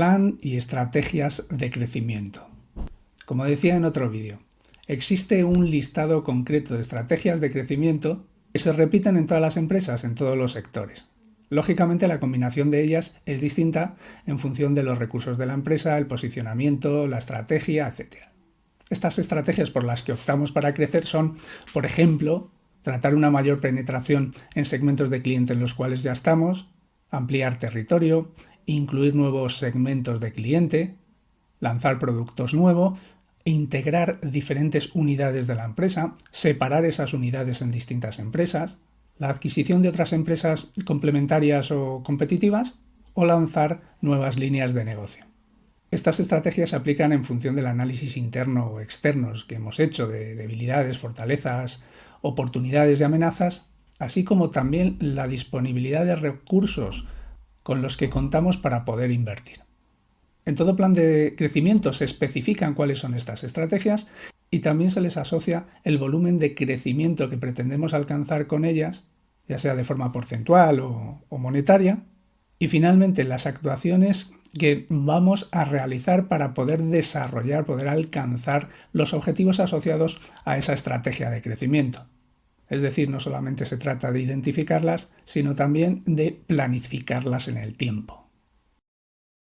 Plan y estrategias de crecimiento. Como decía en otro vídeo, existe un listado concreto de estrategias de crecimiento que se repiten en todas las empresas, en todos los sectores. Lógicamente la combinación de ellas es distinta en función de los recursos de la empresa, el posicionamiento, la estrategia, etc. Estas estrategias por las que optamos para crecer son, por ejemplo, tratar una mayor penetración en segmentos de cliente en los cuales ya estamos, ampliar territorio, incluir nuevos segmentos de cliente, lanzar productos nuevos, integrar diferentes unidades de la empresa, separar esas unidades en distintas empresas, la adquisición de otras empresas complementarias o competitivas o lanzar nuevas líneas de negocio. Estas estrategias se aplican en función del análisis interno o externos que hemos hecho de debilidades, fortalezas, oportunidades y amenazas, así como también la disponibilidad de recursos con los que contamos para poder invertir. En todo plan de crecimiento se especifican cuáles son estas estrategias y también se les asocia el volumen de crecimiento que pretendemos alcanzar con ellas, ya sea de forma porcentual o, monetaria, y finalmente las actuaciones que vamos a realizar para poder desarrollar, poder alcanzar los objetivos asociados a esa estrategia de crecimiento. Es decir, no solamente se trata de identificarlas, sino también de planificarlas en el tiempo.